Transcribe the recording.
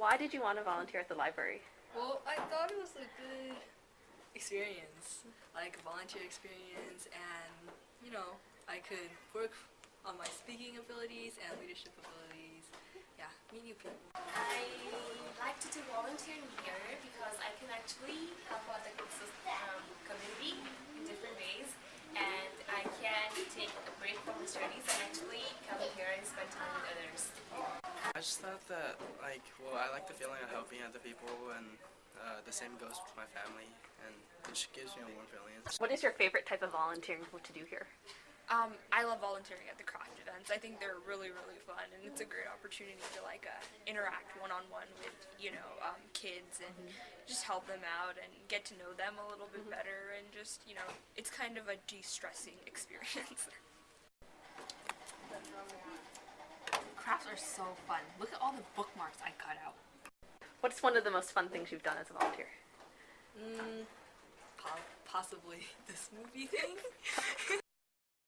Why did you want to volunteer at the library? Well, I thought it was a good experience, like volunteer experience, and you know, I could work on my speaking abilities and leadership abilities. Yeah, meet new people. I like to do volunteering here because I can actually help out the um, community in different ways and I can take a break from the studies and actually come here and spend time with others. I just thought that, like, well, I like the feeling of helping other people, and uh, the same goes with my family, and it just gives me a warm feeling. What is your favorite type of volunteering to do here? Um, I love volunteering at the craft events. I think they're really, really fun, and it's a great opportunity to like uh, interact one-on-one with you know um, kids and just help them out and get to know them a little bit better, and just you know it's kind of a de-stressing experience. Are so fun. Look at all the bookmarks I cut out. What's one of the most fun things you've done as a volunteer? Mm, po- possibly this movie thing.